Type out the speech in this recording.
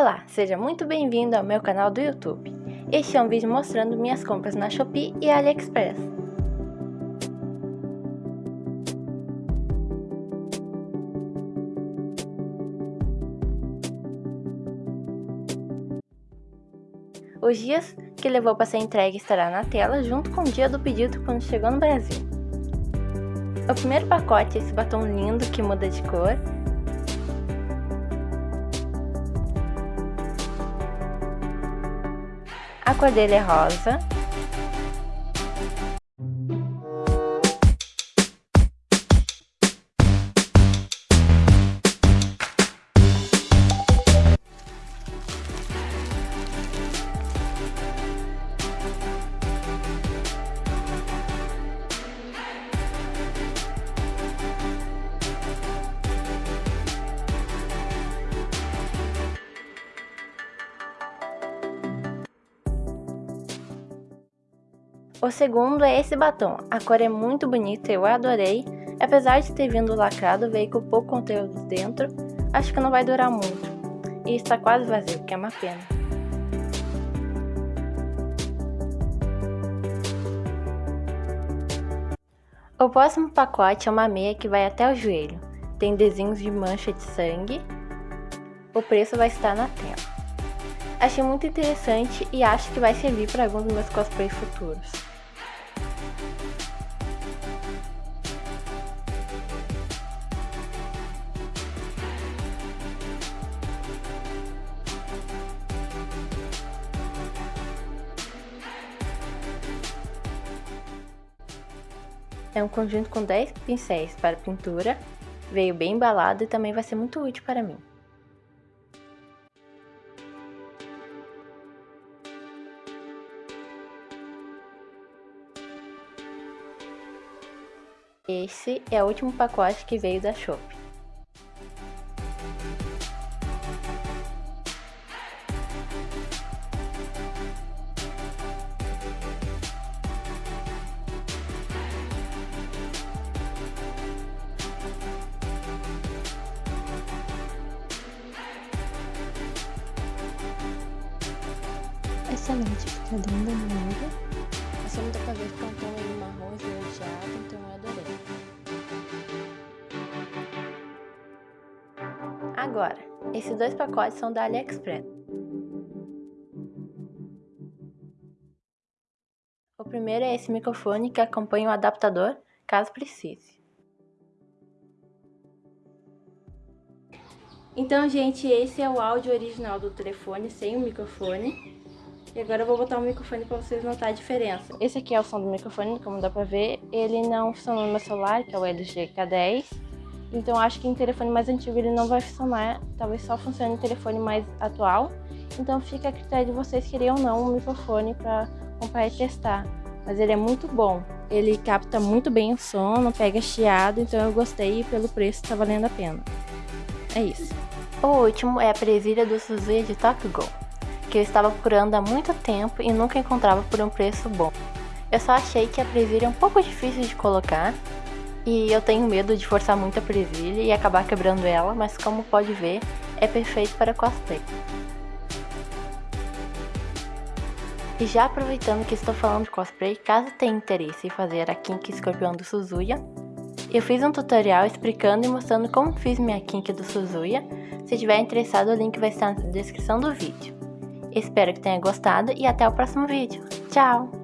Olá, seja muito bem-vindo ao meu canal do YouTube. Este é um vídeo mostrando minhas compras na Shopee e AliExpress. Os dias que levou para ser entregue estará na tela junto com o dia do pedido quando chegou no Brasil. O primeiro pacote é esse batom lindo que muda de cor A cor dele é rosa. O segundo é esse batom, a cor é muito bonita, eu adorei, apesar de ter vindo lacrado, veio com pouco conteúdo dentro, acho que não vai durar muito, e está quase vazio, que é uma pena. O próximo pacote é uma meia que vai até o joelho, tem desenhos de mancha de sangue, o preço vai estar na tela. Achei muito interessante e acho que vai servir para alguns dos meus cosplays futuros. É um conjunto com 10 pincéis para pintura, veio bem embalado e também vai ser muito útil para mim. Esse é o último pacote que veio da Shopee. Excelente, fica linda no olho. Essa não dá pra ver porque é um tom marrom esverdeado, então Agora, esses dois pacotes são da AliExpress. O primeiro é esse microfone que acompanha o adaptador, caso precise. Então, gente, esse é o áudio original do telefone sem o microfone. E agora eu vou botar o microfone para vocês notar a diferença. Esse aqui é o som do microfone, como dá pra ver. Ele não funciona no meu celular, que é o LG K10. Então acho que em telefone mais antigo ele não vai funcionar. Talvez só funcione em telefone mais atual. Então fica a critério de vocês querem ou não um microfone para comprar e testar. Mas ele é muito bom. Ele capta muito bem o som, não pega chiado, então eu gostei e pelo preço tá valendo a pena. É isso. O último é a presilha do Suzuki de Top Go que eu estava procurando há muito tempo e nunca encontrava por um preço bom. Eu só achei que a presilha é um pouco difícil de colocar e eu tenho medo de forçar muito a presilha e acabar quebrando ela, mas como pode ver, é perfeito para cosplay. E já aproveitando que estou falando de cosplay, caso tenha interesse em fazer a Kink Escorpião do Suzuya, eu fiz um tutorial explicando e mostrando como fiz minha Kink do Suzuya. Se tiver interessado, o link vai estar na descrição do vídeo. Espero que tenha gostado e até o próximo vídeo. Tchau!